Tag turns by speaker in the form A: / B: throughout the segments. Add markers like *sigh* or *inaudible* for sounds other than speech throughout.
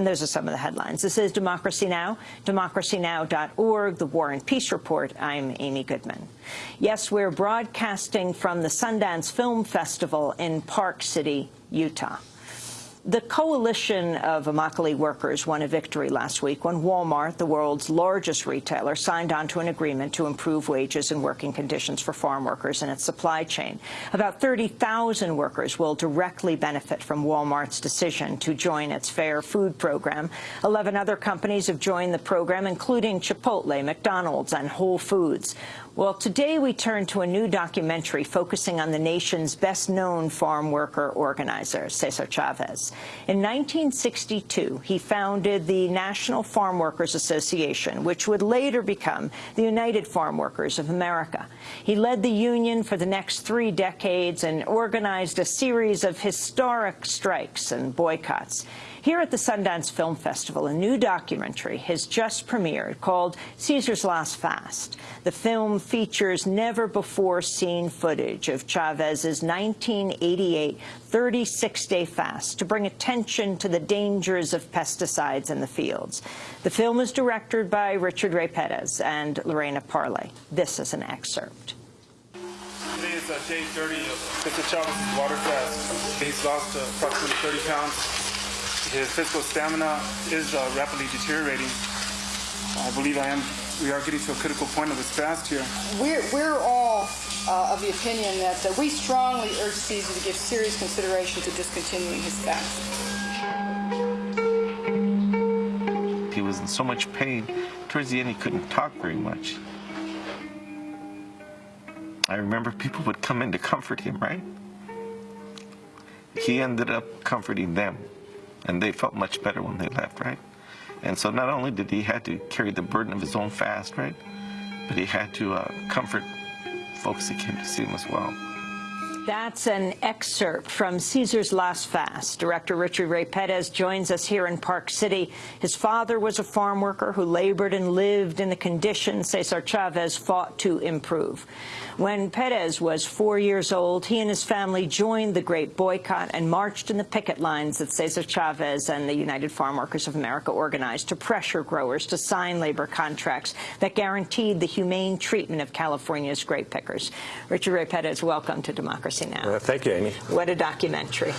A: And those are some of the headlines. This is Democracy Now!, democracynow.org, the War and Peace Report. I'm Amy Goodman. Yes, we're broadcasting from the Sundance Film Festival in Park City, Utah. The coalition of Immokalee workers won a victory last week when Walmart, the world's largest retailer, signed on to an agreement to improve wages and working conditions for farm workers in its supply chain. About 30,000 workers will directly benefit from Walmart's decision to join its Fair Food program. Eleven other companies have joined the program, including Chipotle, McDonald's, and Whole Foods. Well, today we turn to a new documentary focusing on the nation's best-known farm worker organizer, Cesar Chavez. In 1962, he founded the National Farm Workers Association, which would later become the United Farm Workers of America. He led the union for the next three decades and organized a series of historic strikes and boycotts. Here at the Sundance Film Festival, a new documentary has just premiered called Cesar's Last Fast. The film features never-before-seen footage of Chavez's 1988 36-day fast to bring attention to the dangers of pesticides in the fields. The film is directed by Richard Ray Perez and Lorena Parlee. This is an excerpt.
B: Today is uh, day 30 of Mr. Chavez's water fast. He's lost uh, approximately 30 pounds his physical stamina is uh, rapidly deteriorating. I believe I am. We are getting to a critical point of this fast here.
C: We're, we're all uh, of the opinion that uh, we strongly urge Cesar to give serious consideration to discontinuing his fast.
D: He was in so much pain. Towards the end, he couldn't talk very much. I remember people would come in to comfort him, right? He ended up comforting them and they felt much better when they left, right? And so not only did he had to carry the burden of his own fast, right, but he had to uh, comfort folks that came to see him as well.
A: That's an excerpt from Cesar's Last Fast. Director Richard Ray Perez joins us here in Park City. His father was a farm worker who labored and lived in the conditions Cesar Chavez fought to improve. When Perez was four years old, he and his family joined the Great Boycott and marched in the picket lines that Cesar Chavez and the United Farm Workers of America organized to pressure growers to sign labor contracts that guaranteed the humane treatment of California's grape pickers. Richard Ray Perez, welcome to Democracy Now!
E: Uh, thank you, Amy.
A: What a documentary.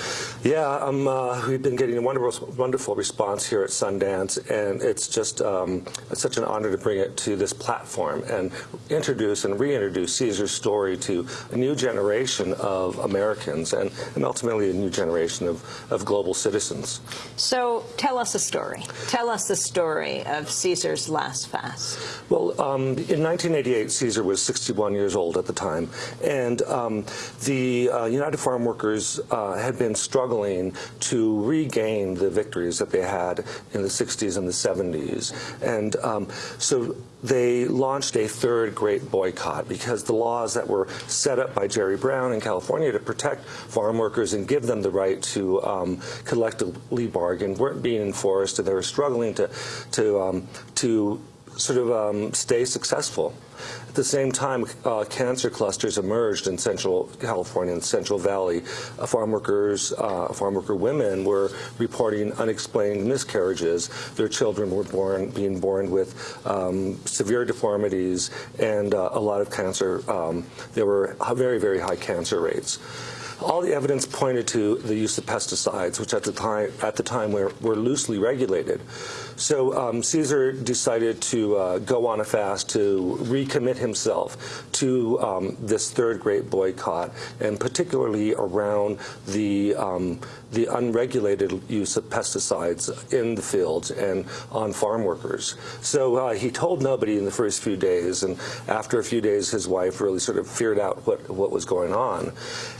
E: Yeah, um, uh, we've been getting a wonderful, wonderful response here at Sundance, and it's just um, it's such an honor to bring it to this platform and introduce and reintroduce Cesar's story to a new generation of Americans and, and ultimately a new generation of, of global citizens.
A: So tell us a story. Tell us the story of Cesar's last fast.
E: Well, um, in 1988, Cesar was 61 years old at the time, and um, the uh, United Farm Workers uh, had been struggling to regain the victories that they had in the 60s and the 70s. And um, so they launched a third great boycott because the laws that were set up by Jerry Brown in California to protect farm workers and give them the right to um, collectively bargain weren't being enforced, and they were struggling to to um, to sort of um, stay successful. At the same time, uh, cancer clusters emerged in Central California and Central Valley. Uh, farm workers, uh, farm worker women were reporting unexplained miscarriages. Their children were born, being born with um, severe deformities and uh, a lot of cancer. Um, there were very, very high cancer rates all the evidence pointed to the use of pesticides, which at the time at the time were, were loosely regulated. So um, Cesar decided to uh, go on a fast to recommit himself to um, this third great boycott, and particularly around the um, the unregulated use of pesticides in the fields and on farm workers. So uh, he told nobody in the first few days, and after a few days, his wife really sort of figured out what what was going on.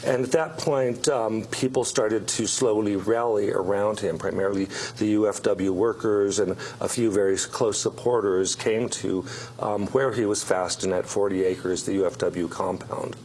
E: And at that point, um, people started to slowly rally around him, primarily the UFW workers and a few very close supporters came to um, where he was fasting at 40 acres, the UFW compound.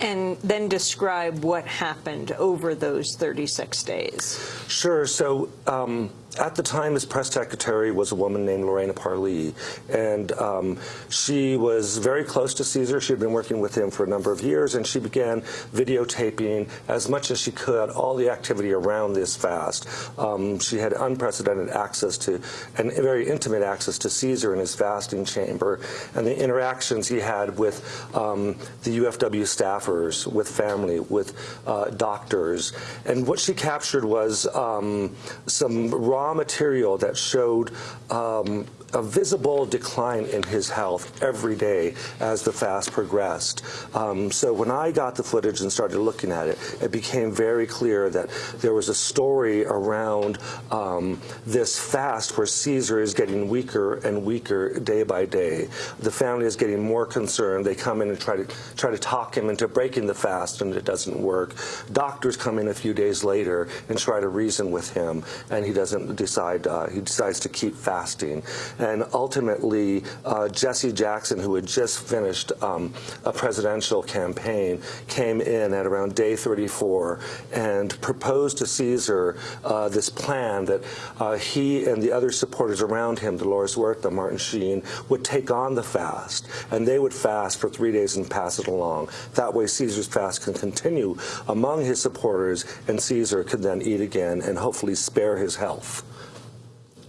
A: And then describe what happened over those 36 days.
E: Sure. So um, at the time, his press secretary was a woman named Lorena Parlee, and um, she was very close to Cesar. She had been working with him for a number of years, and she began videotaping as much as she could all the activity around this fast. Um, she had unprecedented access to, and very intimate access to Cesar in his fasting chamber, and the interactions he had with um, the UFW staffers, with family, with uh, doctors. And what she captured was um, some raw material that showed um, a visible decline in his health every day as the fast progressed. Um, so when I got the footage and started looking at it, it became very clear that there was a story around um, this fast where Cesar is getting weaker and weaker day by day. The family is getting more concerned. They come in and try to try to talk him into breaking the fast, and it doesn't work. Doctors come in a few days later and try to reason with him, and he doesn't decide. Uh, he decides to keep fasting. And ultimately, uh, Jesse Jackson, who had just finished um, a presidential campaign, came in at around day 34 and proposed to Cesar uh, this plan that uh, he and the other supporters around him, Dolores Huerta, Martin Sheen, would take on the fast, and they would fast for three days and pass it along. That way, Cesar's fast can continue among his supporters, and Cesar could then eat again and hopefully spare his health.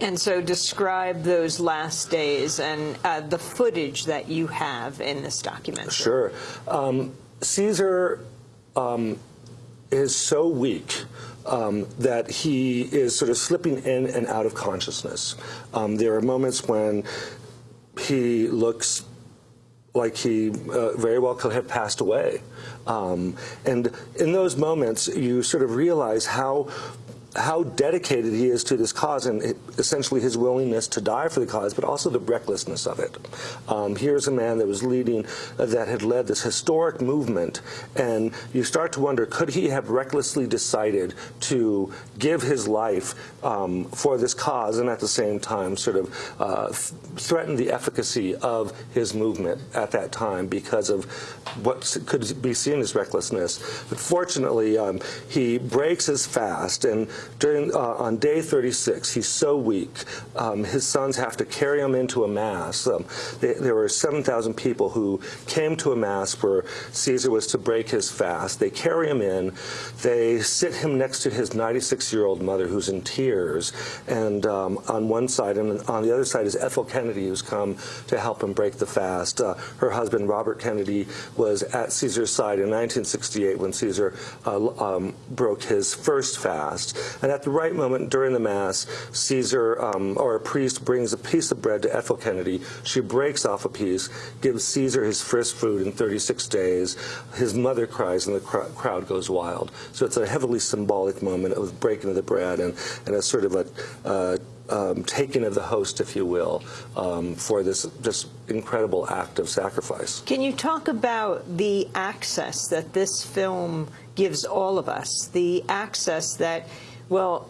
A: And so describe those last days and uh, the footage that you have in this documentary.
E: Sure. Um, Cesar um, is so weak um, that he is sort of slipping in and out of consciousness. Um, there are moments when he looks like he uh, very well could have passed away. Um, and in those moments, you sort of realize how how dedicated he is to this cause and essentially his willingness to die for the cause, but also the recklessness of it. Um, here's a man that was leading, uh, that had led this historic movement, and you start to wonder, could he have recklessly decided to give his life um, for this cause and at the same time sort of uh, threaten the efficacy of his movement at that time because of what could be seen as recklessness. But fortunately, um, he breaks his fast, and during uh, on day 36, he's so weak. Um, his sons have to carry him into a mass. Um, they, there were 7,000 people who came to a mass where Cesar was to break his fast. They carry him in. They sit him next to his 96-year-old mother, who's in tears, and um, on one side, and on the other side is Ethel Kennedy, who's come to help him break the fast. Uh, her husband, Robert Kennedy, was at Cesar's side in 1968 when Cesar uh, um, broke his first fast. And at the right moment during the Mass, Cesar um, or a priest brings a piece of bread to Ethel Kennedy. She breaks off a piece, gives Cesar his first food in 36 days. His mother cries and the cr crowd goes wild. So it's a heavily symbolic moment of breaking of the bread and, and a sort of a uh, um, taking of the host, if you will, um, for this just incredible act of sacrifice.
A: Can you talk about the access that this film gives all of us, the access that well,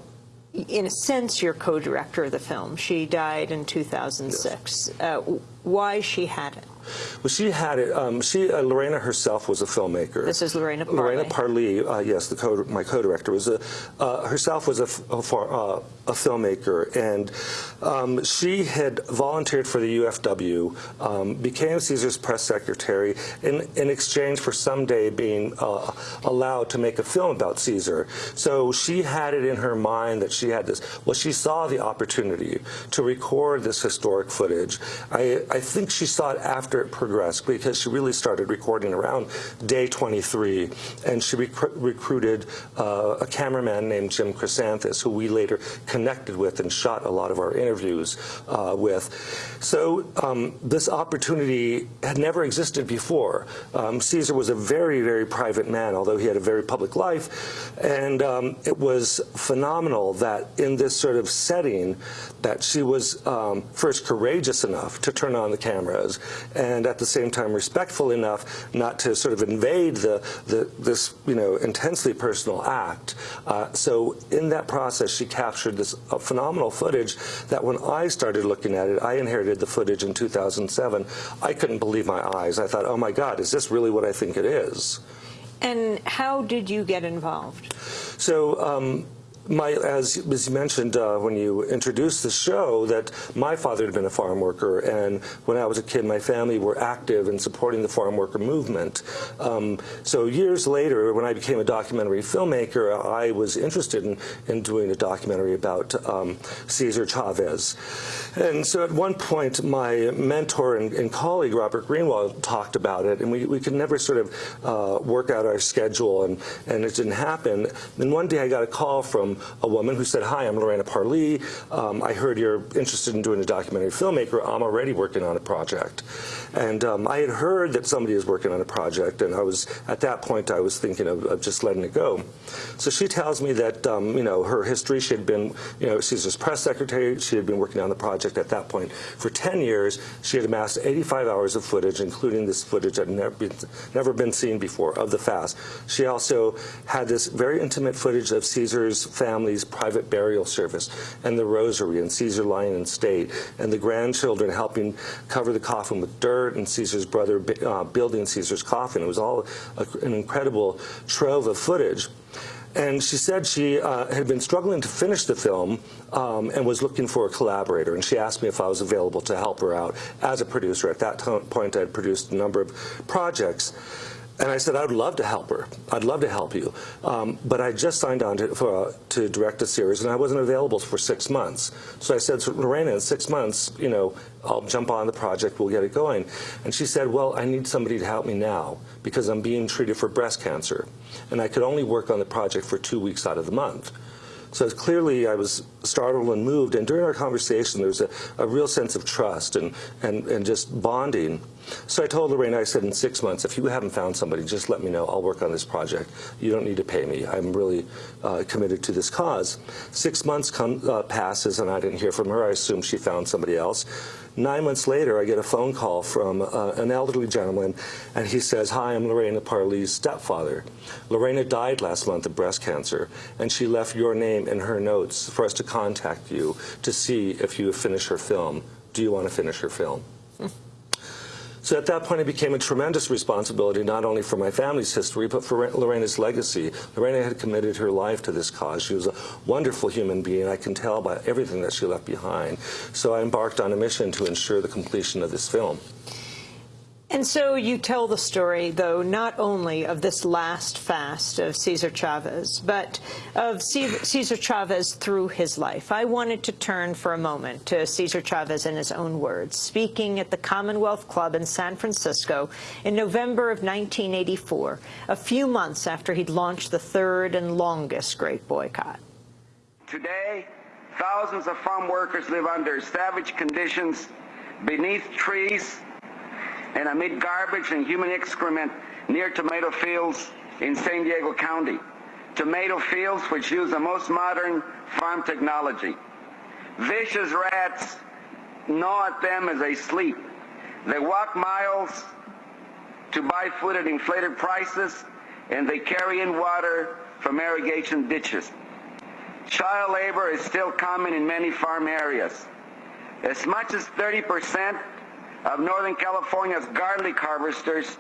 A: in a sense, you're co-director of the film. She died in 2006. Yes. Uh, why she had it?
E: Well, she had it. Um, she uh, Lorena herself was a filmmaker.
A: This is Lorena Parlee.
E: Lorena Parlee, uh, yes, the co my co-director was a uh, herself was a, a, uh, a filmmaker, and um, she had volunteered for the UFW, um, became Cesar's press secretary in in exchange for someday being uh, allowed to make a film about Cesar. So she had it in her mind that she had this. Well, she saw the opportunity to record this historic footage. I I think she saw it after progressed because she really started recording around day 23 and she rec recruited uh, a cameraman named Jim Chrysanthus who we later connected with and shot a lot of our interviews uh, with. So um, this opportunity had never existed before. Um, Cesar was a very, very private man, although he had a very public life. And um, it was phenomenal that in this sort of setting that she was um, first courageous enough to turn on the cameras and at the same time respectful enough not to sort of invade the, the this you know intensely personal act. Uh, so in that process, she captured this uh, phenomenal footage that when I started looking at it, I inherited the footage in 2007. I couldn't believe my eyes. I thought, oh my God, is this really what I think it is?
A: And how did you get involved?
E: So um, my, as, as you mentioned uh, when you introduced the show, that my father had been a farm worker, and when I was a kid, my family were active in supporting the farm worker movement. Um, so years later, when I became a documentary filmmaker, I was interested in, in doing a documentary about um, Cesar Chavez. And so at one point, my mentor and, and colleague, Robert Greenwald, talked about it, and we, we could never sort of uh, work out our schedule, and, and it didn't happen. Then one day I got a call from a woman who said, hi, I'm Lorena Parlee. Um, I heard you're interested in doing a documentary filmmaker. I'm already working on a project. And um, I had heard that somebody was working on a project, and I was, at that point, I was thinking of, of just letting it go. So she tells me that, um, you know, her history, she had been, you know, Cesar's press secretary. She had been working on the project at that point for 10 years. She had amassed 85 hours of footage, including this footage that had never been, never been seen before of the fast. She also had this very intimate footage of Cesar's family's private burial service and the rosary and Cesar lying in state and the grandchildren helping cover the coffin with dirt and Cesar's brother uh, building Cesar's coffin. It was all a, an incredible trove of footage. And she said she uh, had been struggling to finish the film um, and was looking for a collaborator. And she asked me if I was available to help her out as a producer. At that point, I had produced a number of projects. And I said, I would love to help her. I'd love to help you. Um, but I just signed on to, for, uh, to direct a series, and I wasn't available for six months. So I said, so Lorena, in six months, you know, I'll jump on the project, we'll get it going. And she said, well, I need somebody to help me now because I'm being treated for breast cancer. And I could only work on the project for two weeks out of the month. So clearly I was startled and moved, and during our conversation there was a, a real sense of trust and, and, and just bonding. So I told Lorraine, I said, in six months, if you haven't found somebody, just let me know. I'll work on this project. You don't need to pay me. I'm really uh, committed to this cause. Six months come, uh, passes, and I didn't hear from her. I assume she found somebody else. Nine months later, I get a phone call from uh, an elderly gentleman, and he says, hi, I'm Lorena Parlee's stepfather. Lorena died last month of breast cancer, and she left your name in her notes for us to contact you to see if you finish her film. Do you want to finish her film? *laughs* So at that point, it became a tremendous responsibility, not only for my family's history, but for Lorena's legacy. Lorena had committed her life to this cause. She was a wonderful human being. I can tell by everything that she left behind. So I embarked on a mission to ensure the completion of this film.
A: And so you tell the story, though, not only of this last fast of Cesar Chavez, but of Cesar Chavez through his life. I wanted to turn for a moment to Cesar Chavez in his own words, speaking at the Commonwealth Club in San Francisco in November of 1984, a few months after he'd launched the third and longest Great Boycott.
F: Today, thousands of farm workers live under savage conditions beneath trees and amid garbage and human excrement near tomato fields in San Diego County. Tomato fields which use the most modern farm technology. Vicious rats gnaw at them as they sleep. They walk miles to buy food at inflated prices, and they carry in water from irrigation ditches. Child labor is still common in many farm areas. As much as 30 percent of Northern California's garlic harvesters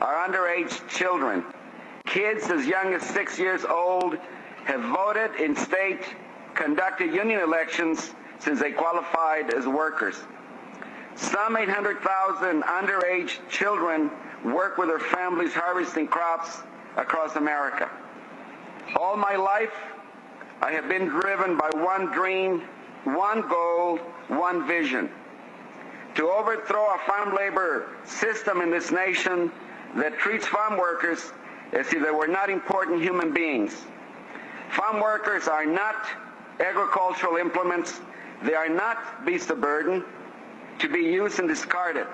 F: are underage children. Kids as young as six years old have voted in state conducted union elections since they qualified as workers. Some 800,000 underage children work with their families harvesting crops across America. All my life, I have been driven by one dream, one goal, one vision to overthrow a farm labor system in this nation that treats farm workers as if they were not important human beings. Farm workers are not agricultural implements. They are not beasts of burden to be used and discarded.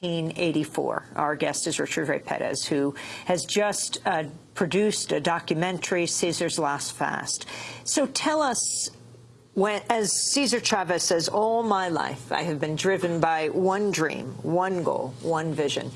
A: 1984. Our guest is Richard Ray Perez, who has just uh, produced a documentary, Cesar's Last Fast. So tell us when, as Cesar Chavez says, all my life I have been driven by one dream, one goal, one vision.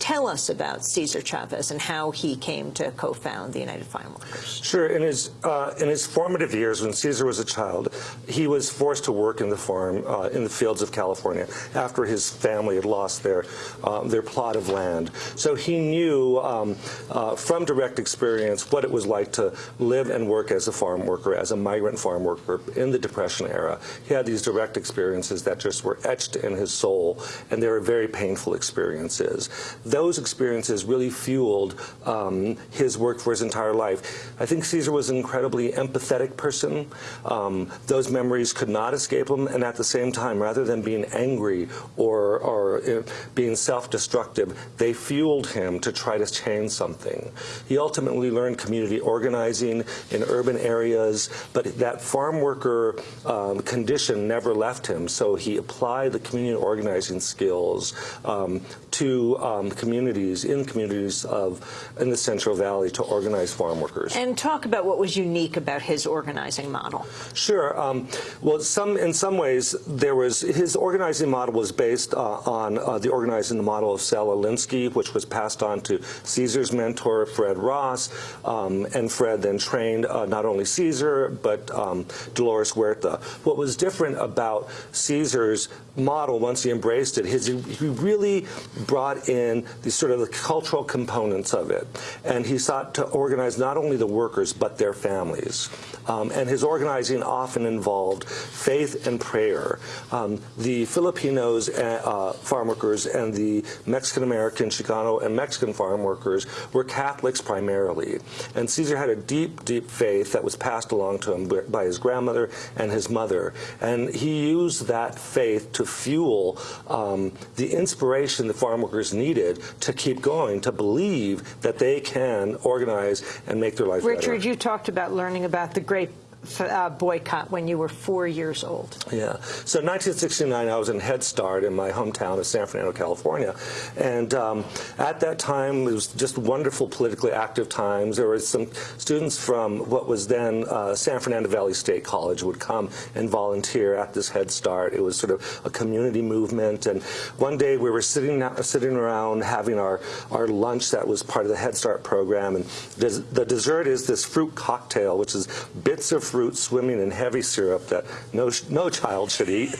A: Tell us about Cesar Chavez and how he came to co-found the United Farm Workers.
E: Sure. In his uh, in his formative years, when Cesar was a child, he was forced to work in the farm uh, in the fields of California after his family had lost their um, their plot of land. So he knew um, uh, from direct experience what it was like to live and work as a farm worker, as a migrant farm worker in the Depression era. He had these direct experiences that just were etched in his soul, and they were very painful experiences those experiences really fueled um, his work for his entire life. I think Cesar was an incredibly empathetic person. Um, those memories could not escape him, and at the same time, rather than being angry or, or uh, being self-destructive, they fueled him to try to change something. He ultimately learned community organizing in urban areas, but that farm worker um, condition never left him, so he applied the community organizing skills um, to um, communities, in communities of, in the Central Valley to organize farm workers.
A: And talk about what was unique about his organizing model.
E: Sure. Um, well, some in some ways, there was his organizing model was based uh, on uh, the organizing model of Saul Alinsky, which was passed on to Cesar's mentor, Fred Ross, um, and Fred then trained uh, not only Cesar, but um, Dolores Huerta. What was different about Cesar's model once he embraced it, his, he really brought in the sort of the cultural components of it. And he sought to organize not only the workers, but their families. Um, and his organizing often involved faith and prayer. Um, the Filipinos, uh, uh farm workers, and the Mexican-American, Chicano, and Mexican farm workers were Catholics primarily. And Cesar had a deep, deep faith that was passed along to him by his grandmother and his mother. And he used that faith to fuel um, the inspiration the farm workers needed to keep going, to believe that they can organize and make their life
A: Richard,
E: better.
A: you talked about learning about the great uh, boycott when you were four years old.
E: Yeah. So in 1969, I was in Head Start in my hometown of San Fernando, California. And um, at that time, it was just wonderful politically active times. There were some students from what was then uh, San Fernando Valley State College would come and volunteer at this Head Start. It was sort of a community movement. And one day we were sitting sitting around having our, our lunch that was part of the Head Start program. And the dessert is this fruit cocktail, which is bits of fruit swimming in heavy syrup that no, no child should eat.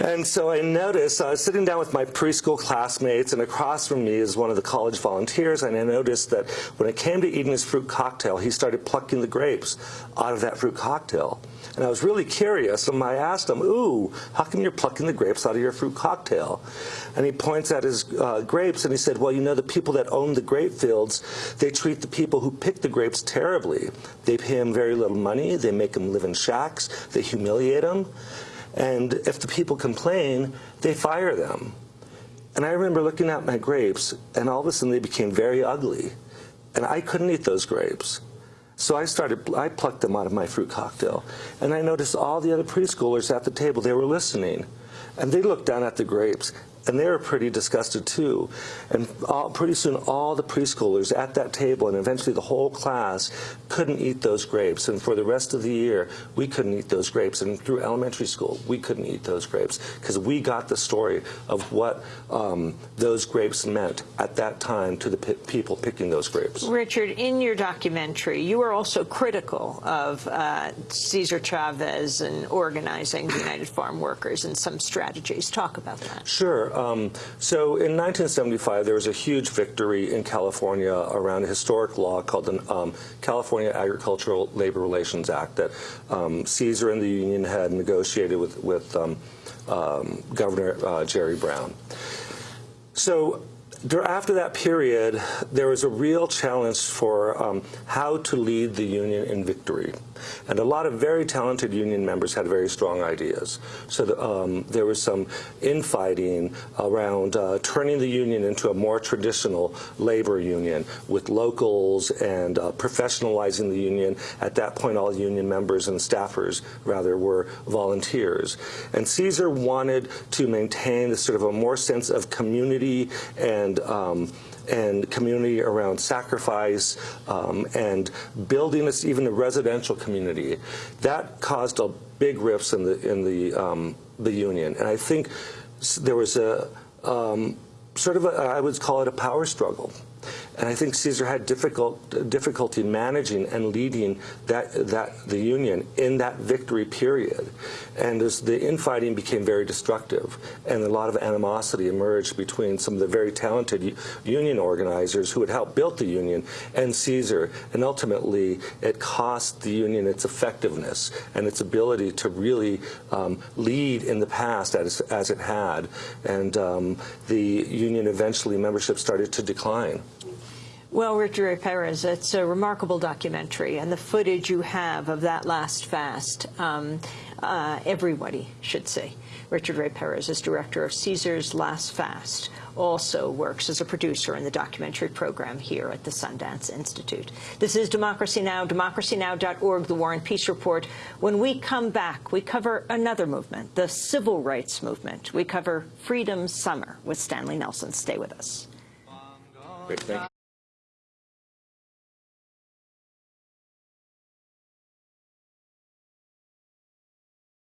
E: And so I noticed, I was sitting down with my preschool classmates, and across from me is one of the college volunteers, and I noticed that when it came to eating his fruit cocktail, he started plucking the grapes out of that fruit cocktail. And I was really curious, and I asked him, ooh, how come you're plucking the grapes out of your fruit cocktail? And he points at his uh, grapes, and he said, well, you know, the people that own the grape fields, they treat the people who pick the grapes terribly. They pay them very little money, they make them live in shacks, they humiliate them. And if the people complain, they fire them. And I remember looking at my grapes, and all of a sudden they became very ugly. And I couldn't eat those grapes. So I started, I plucked them out of my fruit cocktail. And I noticed all the other preschoolers at the table, they were listening. And they looked down at the grapes and they were pretty disgusted too. And all, pretty soon all the preschoolers at that table and eventually the whole class couldn't eat those grapes. And for the rest of the year, we couldn't eat those grapes. And through elementary school, we couldn't eat those grapes because we got the story of what um, those grapes meant at that time to the people picking those grapes.
A: Richard, in your documentary, you were also critical of uh, Cesar Chavez and organizing the United Farm Workers and some strategies. Talk about that.
E: Sure. Um, so in 1975, there was a huge victory in California around a historic law called the um, California Agricultural Labor Relations Act that um, Cesar and the union had negotiated with, with um, um, Governor uh, Jerry Brown. So after that period, there was a real challenge for um, how to lead the union in victory. And a lot of very talented union members had very strong ideas. So the, um, there was some infighting around uh, turning the union into a more traditional labor union with locals and uh, professionalizing the union. At that point, all union members and staffers, rather, were volunteers. And Cesar wanted to maintain this sort of a more sense of community and um, and community around sacrifice um, and building this even a residential community. That caused a big rifts in the in the um, the union, and I think there was a um, sort of, a, I would call it a power struggle. And I think Cesar had difficult, difficulty managing and leading that, that, the Union in that victory period. And as the infighting became very destructive and a lot of animosity emerged between some of the very talented Union organizers who had helped build the Union and Cesar, and ultimately it cost the Union its effectiveness and its ability to really um, lead in the past as, as it had. And um, the Union eventually, membership started to decline.
A: Well, Richard Ray Perez, it's a remarkable documentary, and the footage you have of that last fast, um, uh, everybody should see. Richard Ray Perez is director of Cesar's Last Fast, also works as a producer in the documentary program here at the Sundance Institute. This is Democracy Now!, democracynow.org, the War and Peace Report. When we come back, we cover another movement, the civil rights movement. We cover Freedom Summer with Stanley Nelson. Stay with us.
E: Great.